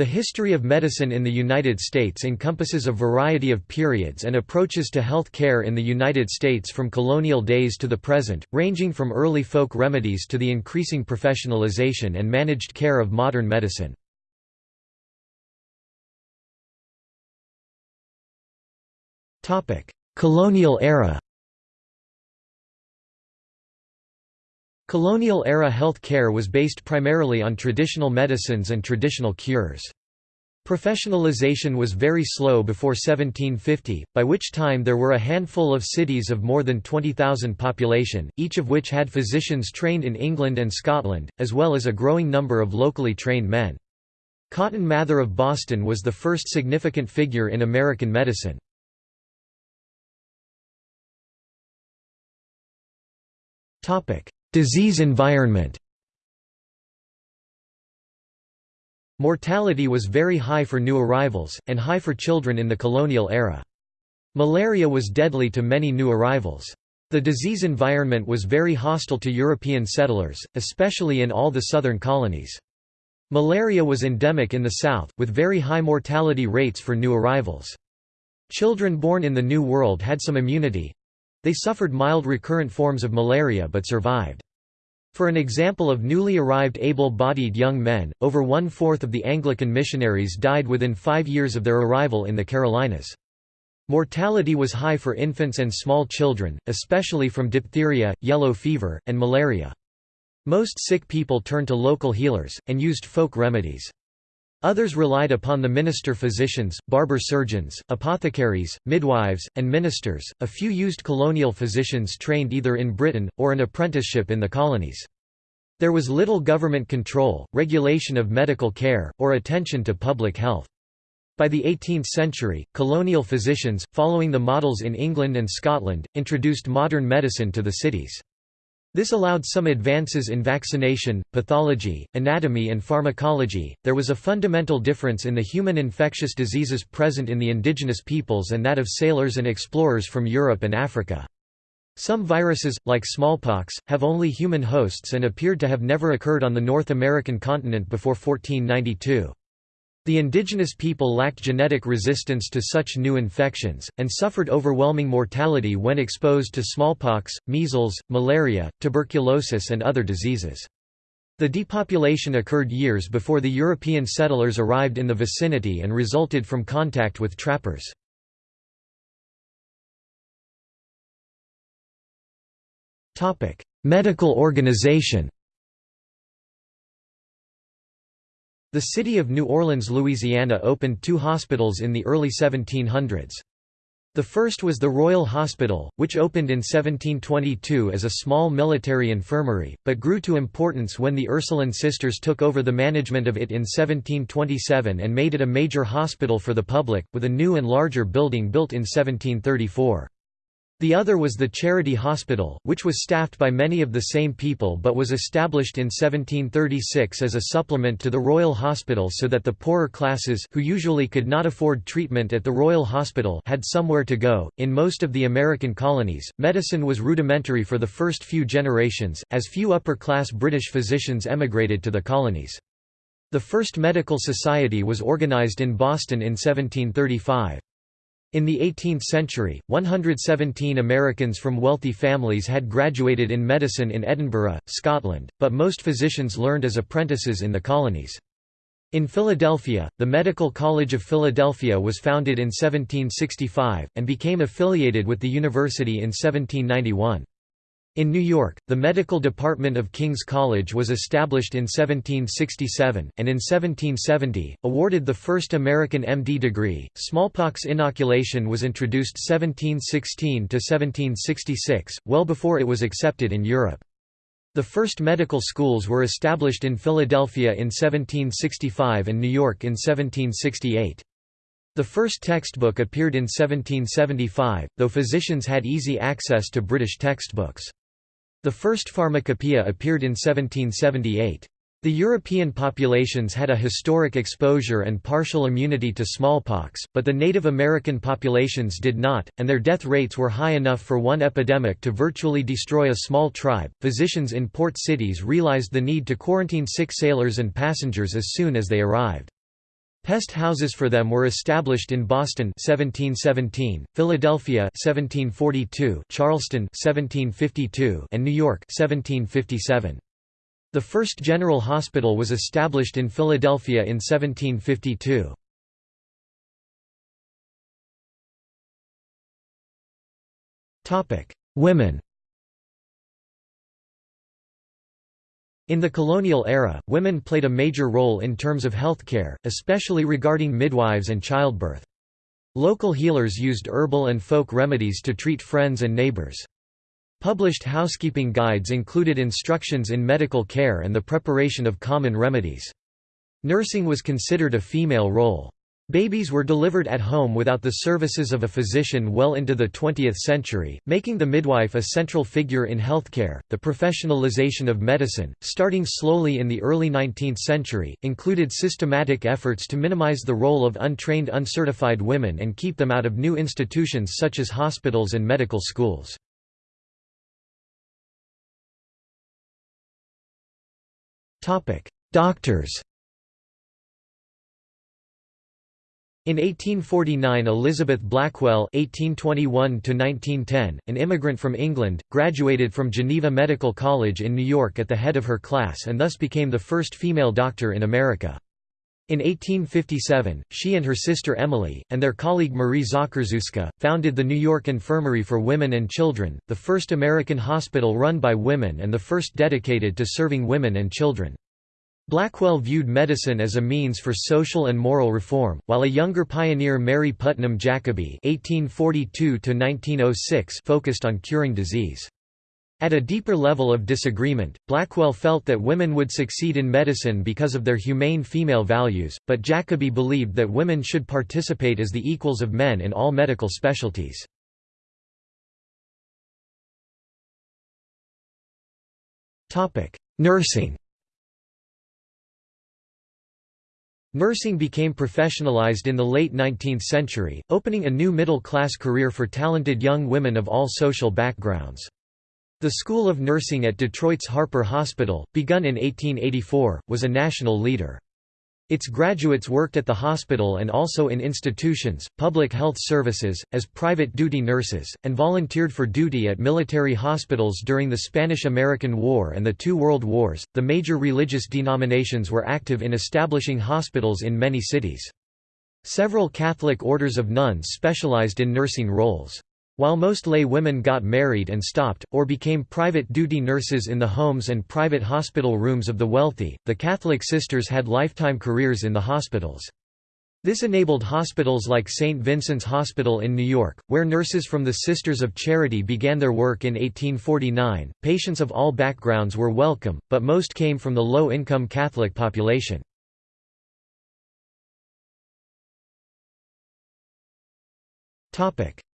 The history of medicine in the United States encompasses a variety of periods and approaches to health care in the United States from colonial days to the present, ranging from early folk remedies to the increasing professionalization and managed care of modern medicine. Colonial era Colonial-era health care was based primarily on traditional medicines and traditional cures. Professionalization was very slow before 1750, by which time there were a handful of cities of more than 20,000 population, each of which had physicians trained in England and Scotland, as well as a growing number of locally trained men. Cotton Mather of Boston was the first significant figure in American medicine. Disease environment Mortality was very high for new arrivals, and high for children in the colonial era. Malaria was deadly to many new arrivals. The disease environment was very hostile to European settlers, especially in all the southern colonies. Malaria was endemic in the south, with very high mortality rates for new arrivals. Children born in the New World had some immunity, they suffered mild recurrent forms of malaria but survived. For an example of newly arrived able-bodied young men, over one-fourth of the Anglican missionaries died within five years of their arrival in the Carolinas. Mortality was high for infants and small children, especially from diphtheria, yellow fever, and malaria. Most sick people turned to local healers, and used folk remedies. Others relied upon the minister physicians, barber surgeons, apothecaries, midwives, and ministers. A few used colonial physicians trained either in Britain, or an apprenticeship in the colonies. There was little government control, regulation of medical care, or attention to public health. By the 18th century, colonial physicians, following the models in England and Scotland, introduced modern medicine to the cities. This allowed some advances in vaccination, pathology, anatomy, and pharmacology. There was a fundamental difference in the human infectious diseases present in the indigenous peoples and that of sailors and explorers from Europe and Africa. Some viruses, like smallpox, have only human hosts and appeared to have never occurred on the North American continent before 1492. The indigenous people lacked genetic resistance to such new infections, and suffered overwhelming mortality when exposed to smallpox, measles, malaria, tuberculosis and other diseases. The depopulation occurred years before the European settlers arrived in the vicinity and resulted from contact with trappers. Medical organization The city of New Orleans, Louisiana opened two hospitals in the early 1700s. The first was the Royal Hospital, which opened in 1722 as a small military infirmary, but grew to importance when the Ursuline sisters took over the management of it in 1727 and made it a major hospital for the public, with a new and larger building built in 1734. The other was the Charity Hospital, which was staffed by many of the same people but was established in 1736 as a supplement to the Royal Hospital so that the poorer classes who usually could not afford treatment at the Royal Hospital had somewhere to go. In most of the American colonies, medicine was rudimentary for the first few generations, as few upper-class British physicians emigrated to the colonies. The first medical society was organized in Boston in 1735. In the 18th century, 117 Americans from wealthy families had graduated in medicine in Edinburgh, Scotland, but most physicians learned as apprentices in the colonies. In Philadelphia, the Medical College of Philadelphia was founded in 1765, and became affiliated with the university in 1791. In New York, the medical department of King's College was established in 1767, and in 1770, awarded the first American MD degree. Smallpox inoculation was introduced 1716 to 1766, well before it was accepted in Europe. The first medical schools were established in Philadelphia in 1765 and New York in 1768. The first textbook appeared in 1775, though physicians had easy access to British textbooks. The first pharmacopoeia appeared in 1778. The European populations had a historic exposure and partial immunity to smallpox, but the Native American populations did not, and their death rates were high enough for one epidemic to virtually destroy a small tribe. Physicians in port cities realized the need to quarantine sick sailors and passengers as soon as they arrived. Pest houses for them were established in Boston 1717, Philadelphia 1742, Charleston 1752, and New York 1757. The first general hospital was established in Philadelphia in 1752. Topic: Women In the colonial era, women played a major role in terms of healthcare, especially regarding midwives and childbirth. Local healers used herbal and folk remedies to treat friends and neighbors. Published housekeeping guides included instructions in medical care and the preparation of common remedies. Nursing was considered a female role. Babies were delivered at home without the services of a physician well into the 20th century, making the midwife a central figure in healthcare. The professionalization of medicine, starting slowly in the early 19th century, included systematic efforts to minimize the role of untrained uncertified women and keep them out of new institutions such as hospitals and medical schools. Topic: Doctors In 1849 Elizabeth Blackwell (1821–1910), an immigrant from England, graduated from Geneva Medical College in New York at the head of her class and thus became the first female doctor in America. In 1857, she and her sister Emily, and their colleague Marie Zakrzewska, founded the New York Infirmary for Women and Children, the first American hospital run by women and the first dedicated to serving women and children. Blackwell viewed medicine as a means for social and moral reform, while a younger pioneer Mary Putnam Jacobi (1842–1906) focused on curing disease. At a deeper level of disagreement, Blackwell felt that women would succeed in medicine because of their humane female values, but Jacobi believed that women should participate as the equals of men in all medical specialties. Nursing Nursing became professionalized in the late 19th century, opening a new middle-class career for talented young women of all social backgrounds. The School of Nursing at Detroit's Harper Hospital, begun in 1884, was a national leader. Its graduates worked at the hospital and also in institutions, public health services, as private duty nurses, and volunteered for duty at military hospitals during the Spanish American War and the two World Wars. The major religious denominations were active in establishing hospitals in many cities. Several Catholic orders of nuns specialized in nursing roles. While most lay women got married and stopped, or became private duty nurses in the homes and private hospital rooms of the wealthy, the Catholic sisters had lifetime careers in the hospitals. This enabled hospitals like St. Vincent's Hospital in New York, where nurses from the Sisters of Charity began their work in 1849. Patients of all backgrounds were welcome, but most came from the low income Catholic population.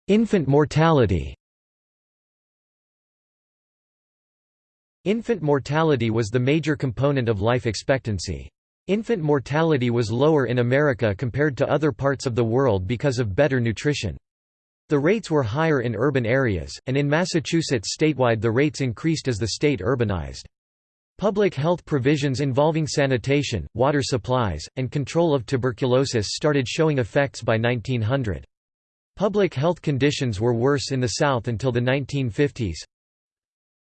Infant mortality Infant mortality was the major component of life expectancy. Infant mortality was lower in America compared to other parts of the world because of better nutrition. The rates were higher in urban areas, and in Massachusetts statewide the rates increased as the state urbanized. Public health provisions involving sanitation, water supplies, and control of tuberculosis started showing effects by 1900. Public health conditions were worse in the South until the 1950s.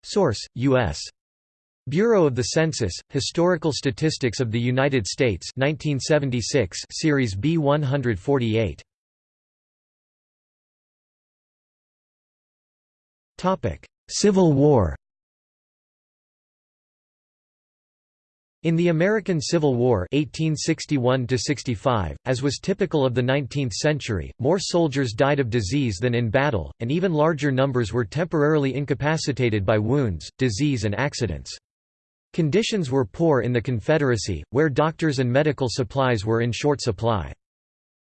Source: U.S. Bureau of the Census, Historical Statistics of the United States 1976 Series B 148. Civil War In the American Civil War 1861 as was typical of the 19th century, more soldiers died of disease than in battle, and even larger numbers were temporarily incapacitated by wounds, disease and accidents. Conditions were poor in the Confederacy, where doctors and medical supplies were in short supply.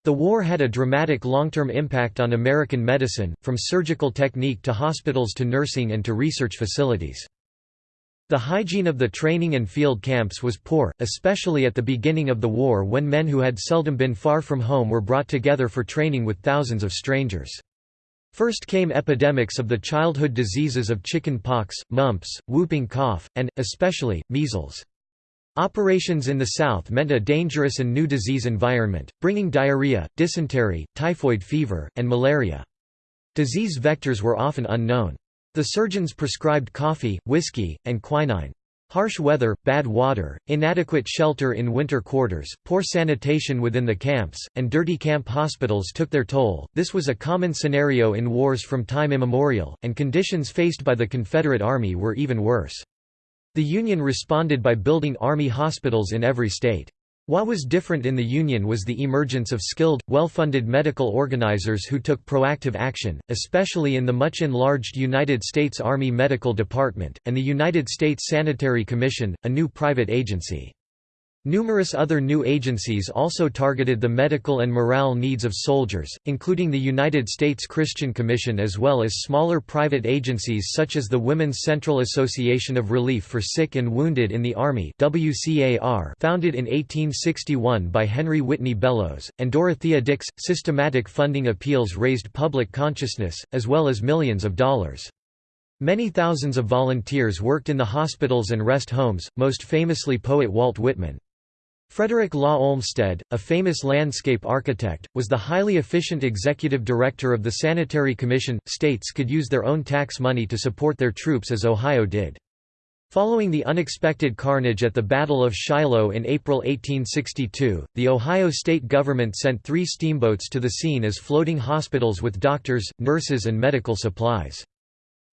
The war had a dramatic long-term impact on American medicine, from surgical technique to hospitals to nursing and to research facilities. The hygiene of the training and field camps was poor, especially at the beginning of the war when men who had seldom been far from home were brought together for training with thousands of strangers. First came epidemics of the childhood diseases of chicken pox, mumps, whooping cough, and, especially, measles. Operations in the south meant a dangerous and new disease environment, bringing diarrhea, dysentery, typhoid fever, and malaria. Disease vectors were often unknown. The surgeons prescribed coffee, whiskey, and quinine. Harsh weather, bad water, inadequate shelter in winter quarters, poor sanitation within the camps, and dirty camp hospitals took their toll. This was a common scenario in wars from time immemorial, and conditions faced by the Confederate Army were even worse. The Union responded by building Army hospitals in every state. What was different in the Union was the emergence of skilled, well-funded medical organizers who took proactive action, especially in the much enlarged United States Army Medical Department, and the United States Sanitary Commission, a new private agency. Numerous other new agencies also targeted the medical and morale needs of soldiers, including the United States Christian Commission as well as smaller private agencies such as the Women's Central Association of Relief for Sick and Wounded in the Army founded in 1861 by Henry Whitney Bellows, and Dorothea Dix. Systematic funding appeals raised public consciousness, as well as millions of dollars. Many thousands of volunteers worked in the hospitals and rest homes, most famously poet Walt Whitman. Frederick Law Olmsted, a famous landscape architect, was the highly efficient executive director of the Sanitary Commission. States could use their own tax money to support their troops as Ohio did. Following the unexpected carnage at the Battle of Shiloh in April 1862, the Ohio state government sent three steamboats to the scene as floating hospitals with doctors, nurses and medical supplies.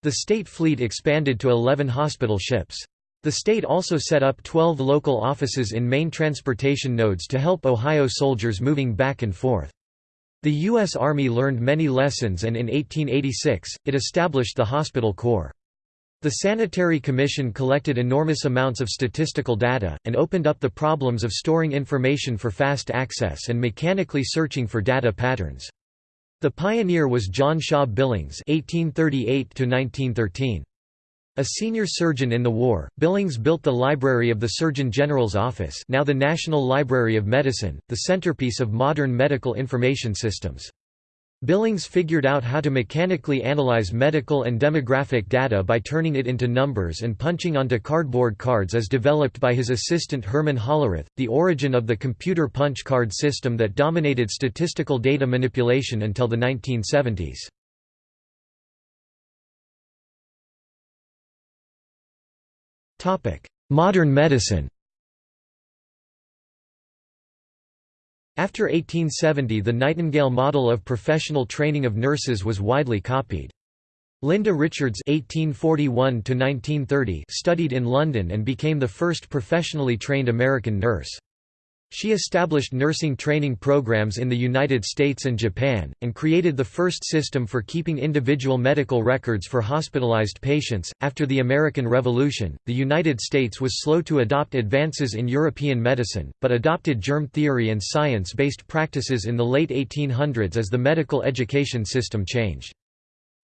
The state fleet expanded to 11 hospital ships. The state also set up 12 local offices in main transportation nodes to help Ohio soldiers moving back and forth. The U.S. Army learned many lessons and in 1886, it established the Hospital Corps. The Sanitary Commission collected enormous amounts of statistical data, and opened up the problems of storing information for fast access and mechanically searching for data patterns. The pioneer was John Shaw Billings 1838 -1913. A senior surgeon in the war, Billings built the library of the Surgeon General's office now the National Library of Medicine, the centerpiece of modern medical information systems. Billings figured out how to mechanically analyze medical and demographic data by turning it into numbers and punching onto cardboard cards as developed by his assistant Herman Hollerith, the origin of the computer punch card system that dominated statistical data manipulation until the 1970s. Modern medicine After 1870 the Nightingale model of professional training of nurses was widely copied. Linda Richards (1841–1930) studied in London and became the first professionally trained American nurse. She established nursing training programs in the United States and Japan, and created the first system for keeping individual medical records for hospitalized patients. After the American Revolution, the United States was slow to adopt advances in European medicine, but adopted germ theory and science based practices in the late 1800s as the medical education system changed.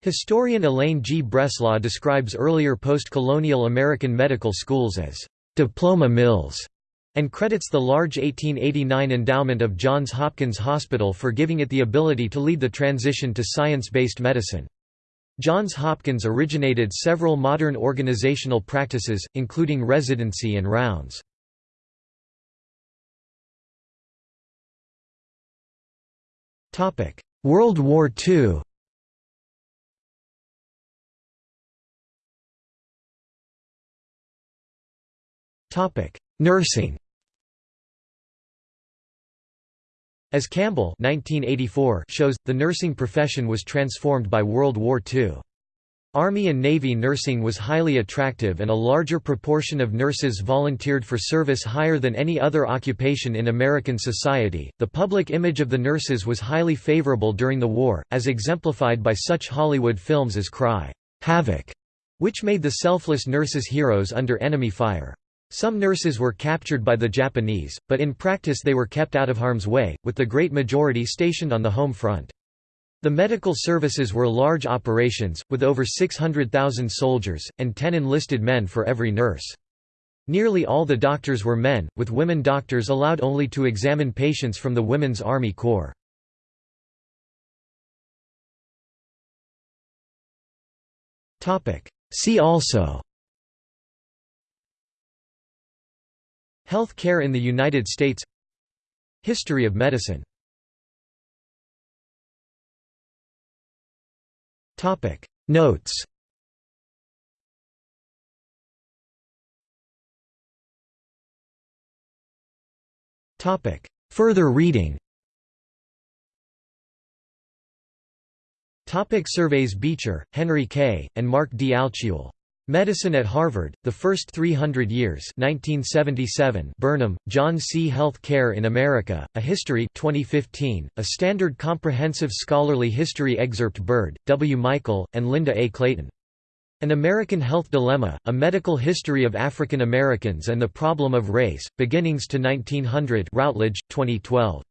Historian Elaine G. Breslaw describes earlier post colonial American medical schools as diploma mills and credits the large 1889 endowment of Johns Hopkins Hospital for giving it the ability to lead the transition to science-based medicine. Johns Hopkins originated several modern organizational practices, including residency and rounds. World War II Nursing As Campbell 1984 shows, the nursing profession was transformed by World War II. Army and Navy nursing was highly attractive and a larger proportion of nurses volunteered for service higher than any other occupation in American society. The public image of the nurses was highly favorable during the war, as exemplified by such Hollywood films as Cry, Havoc, which made the selfless nurses heroes under enemy fire. Some nurses were captured by the Japanese, but in practice they were kept out of harm's way, with the great majority stationed on the home front. The medical services were large operations, with over 600,000 soldiers, and 10 enlisted men for every nurse. Nearly all the doctors were men, with women doctors allowed only to examine patients from the Women's Army Corps. See also Health care in the United States History of medicine. Notes. Further reading. Topic surveys Beecher, Henry K., and Mark D. Medicine at Harvard, The First 300 Years 1977 Burnham, John C. Health Care in America, A History 2015, a standard comprehensive scholarly history excerpt Byrd, W. Michael, and Linda A. Clayton. An American Health Dilemma, A Medical History of African Americans and the Problem of Race, Beginnings to 1900 Routledge, 2012.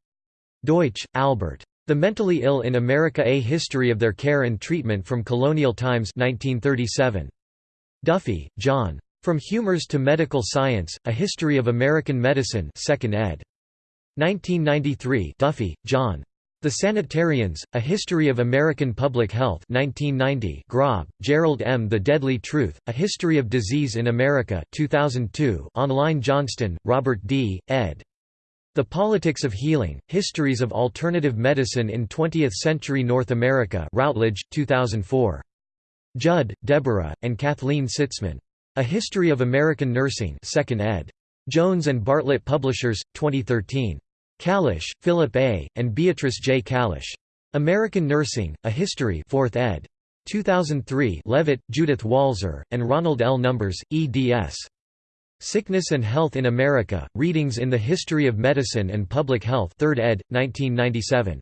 Deutsch, Albert. The Mentally Ill in America A History of Their Care and Treatment from Colonial Times 1937. Duffy, John. From Humors to Medical Science, A History of American Medicine 2nd ed. 1993 Duffy, John. The Sanitarians, A History of American Public Health 1990 Grob, Gerald M. The Deadly Truth, A History of Disease in America 2002 Online Johnston, Robert D., ed. The Politics of Healing, Histories of Alternative Medicine in Twentieth-Century North America Routledge, 2004. Judd, Deborah, and Kathleen Sitzman. A History of American Nursing 2nd ed. Jones and Bartlett Publishers, 2013. Kalisch, Philip A., and Beatrice J. Kalisch. American Nursing, A History 4th ed. 2003 Leavitt, Judith Walzer, and Ronald L. Numbers, eds. Sickness and Health in America, Readings in the History of Medicine and Public Health 3rd ed., 1997.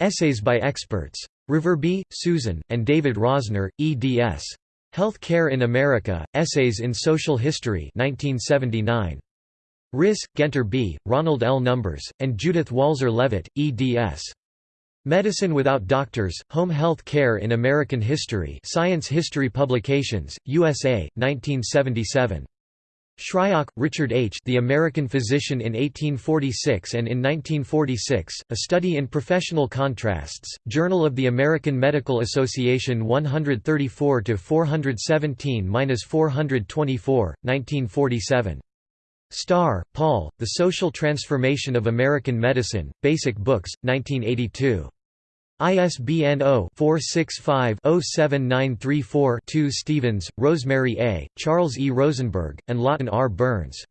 Essays by experts. Reverby, Susan, and David Rosner, eds. Health Care in America, Essays in Social History 1979. Risse, Guenter B., Ronald L. Numbers, and Judith Walzer Leavitt, eds. Medicine Without Doctors, Home Health Care in American History Science History Publications, USA, 1977. Shryock, Richard H. The American Physician in 1846 and in 1946, A Study in Professional Contrasts, Journal of the American Medical Association 134–417–424, 1947. Starr, Paul, The Social Transformation of American Medicine, Basic Books, 1982. ISBN 0-465-07934-2 Stevens, Rosemary A., Charles E. Rosenberg, and Lawton R. Burns.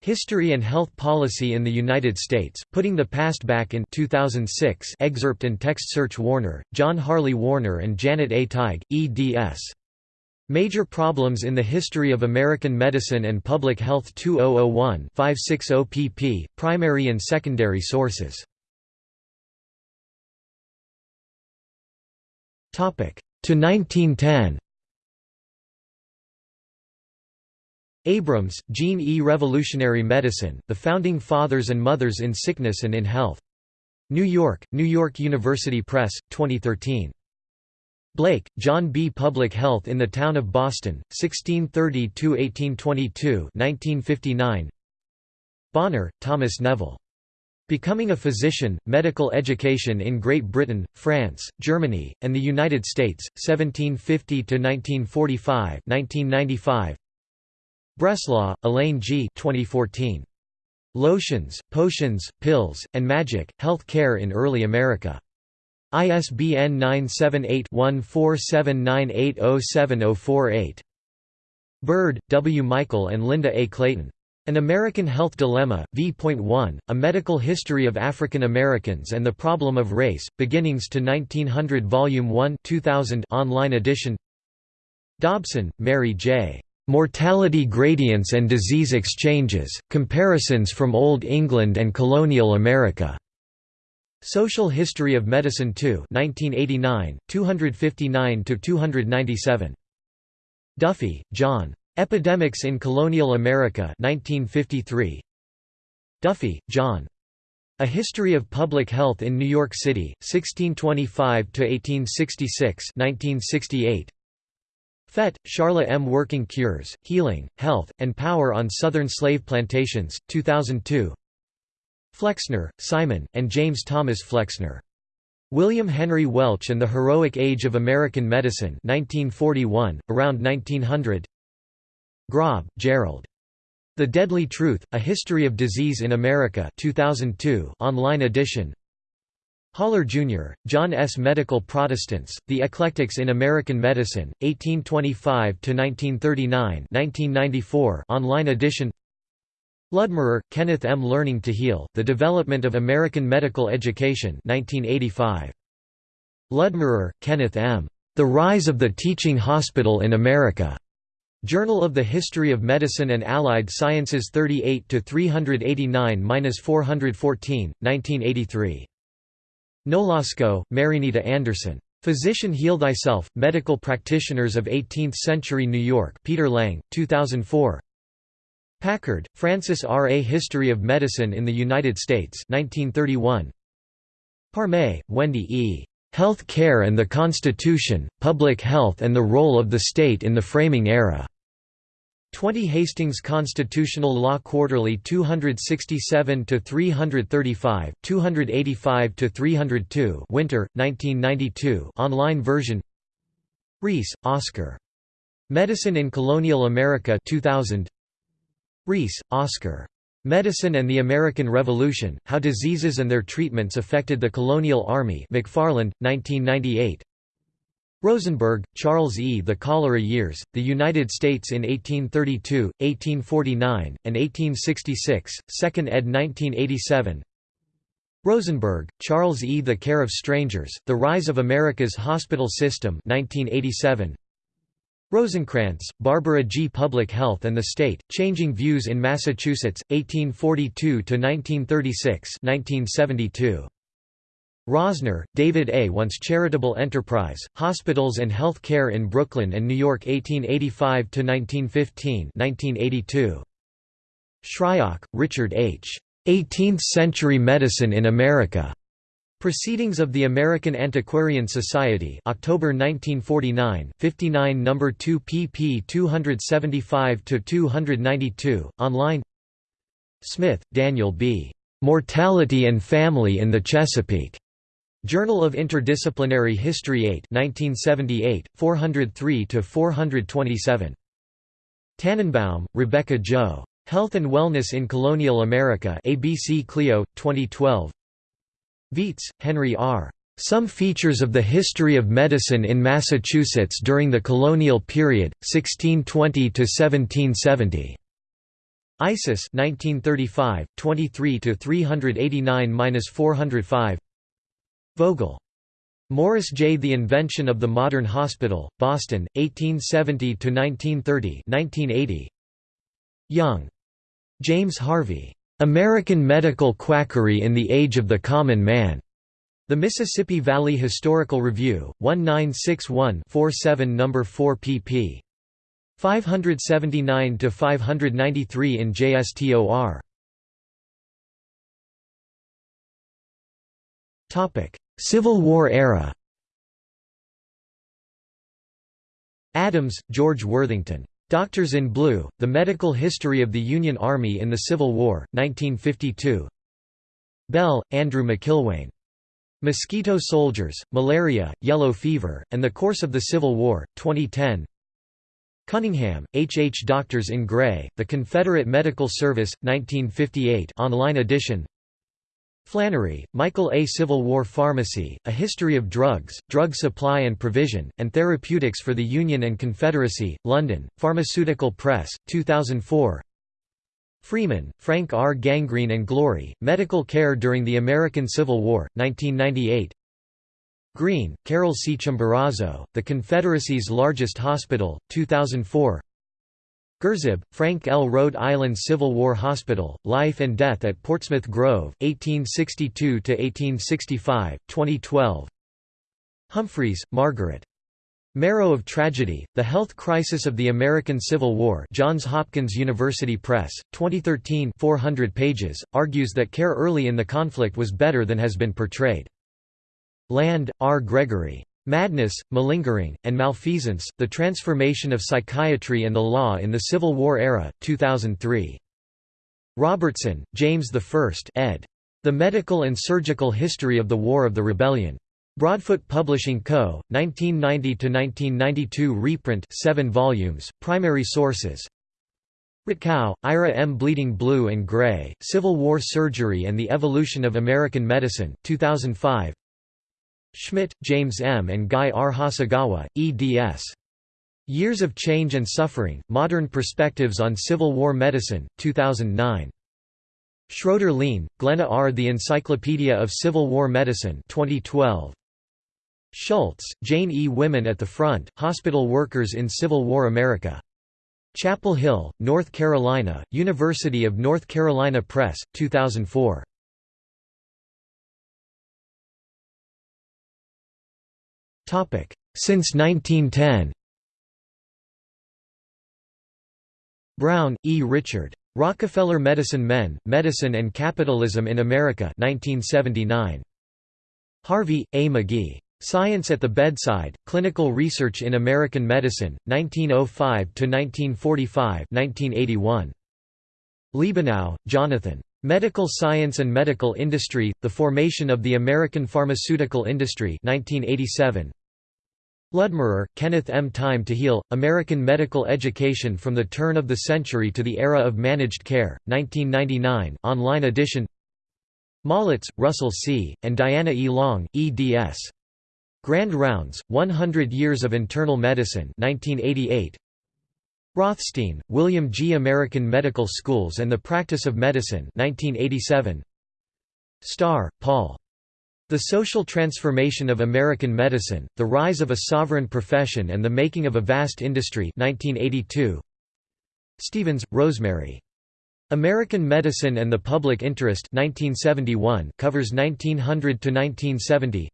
History and Health Policy in the United States, Putting the Past Back in 2006 excerpt and text search Warner, John Harley Warner and Janet A. Teig, eds. Major Problems in the History of American Medicine and Public Health 2001 560 pp. Primary and Secondary Sources To 1910 Abrams, Jean E. Revolutionary Medicine, The Founding Fathers and Mothers in Sickness and in Health. New York, New York University Press, 2013. Blake, John B. Public Health in the Town of Boston, 1630–1822 1959. Bonner, Thomas Neville. Becoming a Physician, Medical Education in Great Britain, France, Germany, and the United States, 1750 to 1945, 1995. Breslaw, Elaine G. 2014. Lotions, Potions, Pills, and Magic, Health Care in Early America. ISBN 978-1479807048. Byrd, W. Michael and Linda A. Clayton. An American Health Dilemma, v.1, A Medical History of African Americans and the Problem of Race, Beginnings to 1900 Volume 1 2000 online edition Dobson, Mary J. Mortality Gradients and Disease Exchanges, Comparisons from Old England and Colonial America. Social History of Medicine 2 1989, 259–297. Duffy, John. Epidemics in Colonial America 1953. Duffy, John. A History of Public Health in New York City, 1625–1866 1968. Fett, Sharla M. Working Cures, Healing, Health, and Power on Southern Slave Plantations, 2002 Flexner, Simon, and James Thomas Flexner. William Henry Welch and the Heroic Age of American Medicine 1941, around 1900 Grob, Gerald. The Deadly Truth, A History of Disease in America 2002 online edition Haller, Jr., John S. Medical Protestants, The Eclectics in American Medicine, 1825–1939 online edition Ludmerer, Kenneth M. Learning to Heal, The Development of American Medical Education 1985. Ludmerer, Kenneth M. The Rise of the Teaching Hospital in America. Journal of the History of Medicine and Allied Sciences 38 to 389-414, 1983. Nolasco, Marinita Anderson. Physician Heal Thyself, Medical Practitioners of 18th-Century New York Peter Lang, 2004 Packard, Francis R. A History of Medicine in the United States 1931. Parmet, Wendy E. Health Care and the Constitution, Public Health and the Role of the State in the Framing Era. 20 Hastings Constitutional Law Quarterly 267 to 335, 285 to 302. Winter, 1992. Online version. Rees, Oscar. Medicine in Colonial America 2000. Rees, Oscar. Medicine and the American Revolution: How Diseases and Their Treatments Affected the Colonial Army. McFarland, 1998. Rosenberg, Charles E. The Cholera Years, The United States in 1832, 1849, and 1866, 2nd ed. 1987 Rosenberg, Charles E. The Care of Strangers, The Rise of America's Hospital System 1987. Rosenkrantz, Barbara G. Public Health and the State, Changing Views in Massachusetts, 1842–1936 1972. Rosner, David A. Once Charitable Enterprise, Hospitals and Health Care in Brooklyn and New York 1885–1915 Shryock, Richard H. 18th-Century Medicine in America. Proceedings of the American Antiquarian Society October 1949 59 No. 2 pp 275–292, online Smith, Daniel B. Mortality and Family in the Chesapeake. Journal of Interdisciplinary History 8 1978, 403–427. Tannenbaum, Rebecca Jo. Health and Wellness in Colonial America ABC Clio, 2012 Viets, Henry R. Some Features of the History of Medicine in Massachusetts During the Colonial Period, 1620–1770. ISIS 1935, 23–389–405 Vogel. Morris J. The Invention of the Modern Hospital, Boston, 1870–1930 1980. Young. James Harvey. American Medical Quackery in the Age of the Common Man. The Mississippi Valley Historical Review, 1961-47 No. 4 pp. 579–593 in JSTOR. Civil War era Adams, George Worthington. Doctors in Blue, The Medical History of the Union Army in the Civil War, 1952 Bell, Andrew McIlwain. Mosquito Soldiers, Malaria, Yellow Fever, and the Course of the Civil War, 2010 Cunningham, H. H. Doctors in Gray, The Confederate Medical Service, 1958 online edition Flannery, Michael A. Civil War Pharmacy, A History of Drugs, Drug Supply and Provision, and Therapeutics for the Union and Confederacy, London, Pharmaceutical Press, 2004 Freeman, Frank R. Gangrene and Glory, Medical Care During the American Civil War, 1998 Green, Carol C. Chimborazo, The Confederacy's Largest Hospital, 2004 Grzyb, Frank L. Rhode Island Civil War Hospital, Life and Death at Portsmouth Grove, 1862–1865, 2012 Humphreys, Margaret. Marrow of Tragedy, The Health Crisis of the American Civil War Johns Hopkins University Press, 2013 400 pages, argues that care early in the conflict was better than has been portrayed. Land, R. Gregory. Madness, Malingering, and Malfeasance, The Transformation of Psychiatry and the Law in the Civil War Era, 2003. Robertson, James I ed. The Medical and Surgical History of the War of the Rebellion. Broadfoot Publishing Co., 1990–1992 reprint 7 volumes, primary sources Rutkow, Ira M. Bleeding Blue and Gray, Civil War Surgery and the Evolution of American Medicine, 2005 Schmidt, James M. and Guy R. Hasegawa, eds. Years of Change and Suffering, Modern Perspectives on Civil War Medicine, 2009. Schroeder-Lein, Glenna R. The Encyclopedia of Civil War Medicine 2012. Schultz, Jane E. Women at the Front, Hospital Workers in Civil War America. Chapel Hill, North Carolina, University of North Carolina Press, 2004. Since 1910 Brown, E. Richard. Rockefeller Medicine Men, Medicine and Capitalism in America 1979. Harvey, A. McGehee. Science at the Bedside, Clinical Research in American Medicine, 1905–1945 1981. Liebenau, Jonathan. Medical Science and Medical Industry, The Formation of the American Pharmaceutical Industry 1987. Ludmerer, Kenneth M. Time to Heal, American Medical Education from the Turn of the Century to the Era of Managed Care, 1999 online edition Maulitz, Russell C., and Diana E. Long, eds. Grand Rounds, 100 Years of Internal Medicine 1988. Rothstein, William G. American Medical Schools and the Practice of Medicine 1987. Starr, Paul. The Social Transformation of American Medicine, The Rise of a Sovereign Profession and the Making of a Vast Industry 1982. Stevens, Rosemary. American Medicine and the Public Interest 1971 covers 1900 to 1970.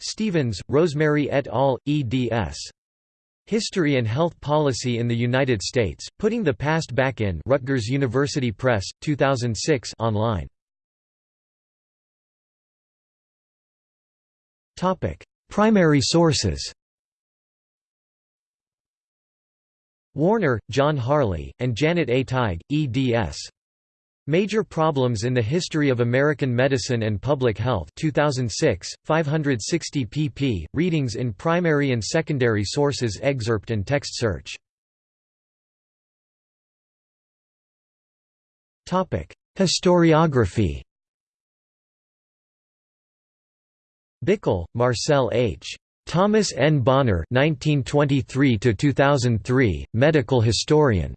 Stevens, Rosemary et al., eds. History and Health Policy in the United States, Putting the Past Back in Rutgers University Press, 2006 online. Primary sources Warner, John Harley, and Janet A. Teig, eds. Major Problems in the History of American Medicine and Public Health 2006, 560 pp. Readings in primary and secondary sources excerpt and text search. Historiography Bickel, Marcel H. Thomas N. Bonner 1923 medical historian.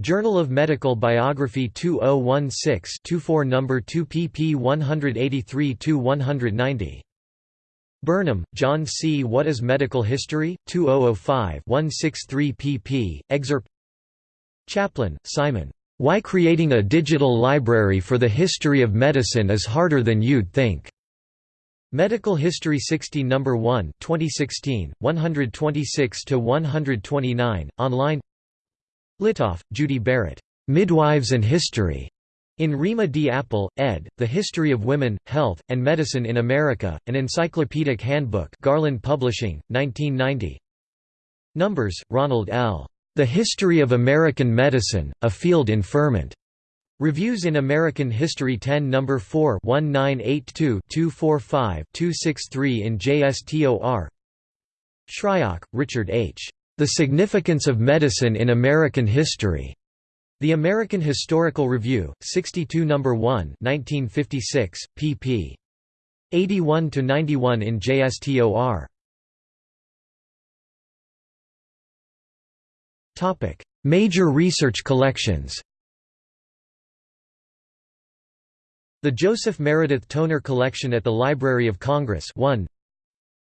Journal of Medical Biography 2016-24 No. 2 pp 183–190. Burnham, John C. What is Medical History? 2005-163 pp. Excerpt Chaplin, Simon. Why Creating a Digital Library for the History of Medicine is Harder Than You'd Think. Medical History 60 No. 1 2016, 126–129, online Litoff, Judy Barrett. Midwives and History. In Rima D. Apple, ed., The History of Women, Health, and Medicine in America, an Encyclopedic Handbook Garland Publishing, 1990. Numbers, Ronald L. The History of American Medicine, A Field in Ferment. Reviews in American History 10 No. 4 1982-245-263 in JSTOR Shryock, Richard H. The Significance of Medicine in American History. The American Historical Review, 62 No. 1 1956, pp. 81–91 in JSTOR. Major research collections The Joseph Meredith Toner Collection at the Library of Congress 1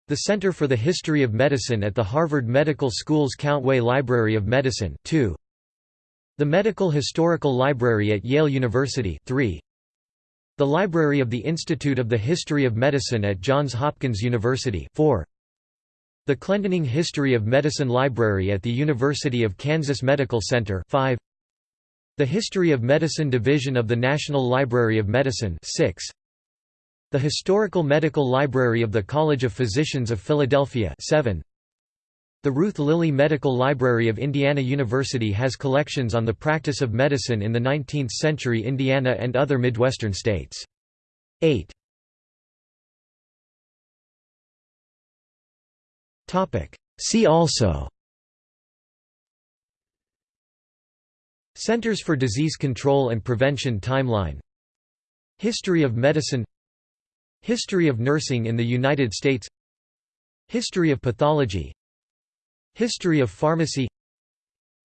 the Center for the History of Medicine at the Harvard Medical School's Countway Library of Medicine 2. The Medical Historical Library at Yale University 3. The Library of the Institute of the History of Medicine at Johns Hopkins University 4. The Clendening History of Medicine Library at the University of Kansas Medical Center 5. The History of Medicine Division of the National Library of Medicine 6. The Historical Medical Library of the College of Physicians of Philadelphia 7. The Ruth Lilly Medical Library of Indiana University has collections on the practice of medicine in the 19th-century Indiana and other Midwestern states. 8. See also Centers for Disease Control and Prevention Timeline History of Medicine History of Nursing in the United States. History of Pathology. History of Pharmacy.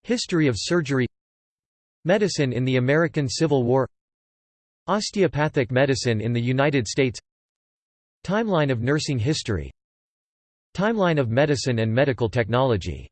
History of Surgery. Medicine in the American Civil War. Osteopathic medicine in the United States. Timeline of nursing history. Timeline of medicine and medical technology